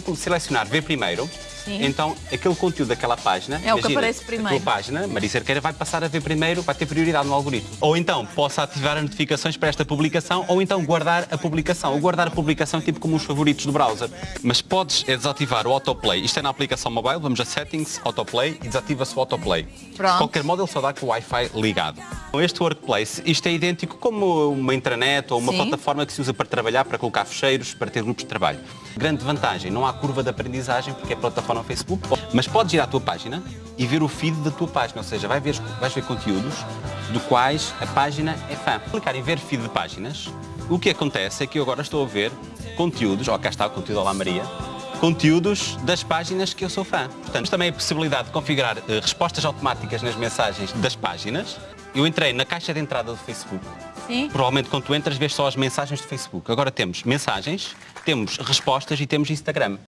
selecionar. Ver primeiro, Sim. então aquele conteúdo daquela página, É o que aparece primeiro. A tua página, Maria Cerqueira, vai passar a ver primeiro, vai ter prioridade no algoritmo. Ou então posso ativar as notificações para esta publicação, ou então guardar a publicação. O guardar a publicação é tipo como os favoritos do browser. Mas podes é desativar o autoplay. Isto é na aplicação mobile, vamos a settings, autoplay e desativa-se o autoplay. Pronto. De qualquer modo, ele só dá com o Wi-Fi ligado. Com este workplace, isto é idêntico como uma intranet ou uma Sim. plataforma que se usa para trabalhar, para colocar fecheiros, para ter grupos de trabalho. Grande vantagem, não há curva de aprendizagem porque é plataforma Facebook, mas podes ir à tua página e ver o feed da tua página, ou seja, vai ver, vais ver conteúdos do quais a página é fã. Clicar em ver feed de páginas, o que acontece é que eu agora estou a ver conteúdos, ó cá está o conteúdo Olá Maria, conteúdos das páginas que eu sou fã. Portanto, também a possibilidade de configurar eh, respostas automáticas nas mensagens das páginas. Eu entrei na caixa de entrada do Facebook. Sim. Provavelmente quando tu entras vês só as mensagens do Facebook. Agora temos mensagens, temos respostas e temos Instagram.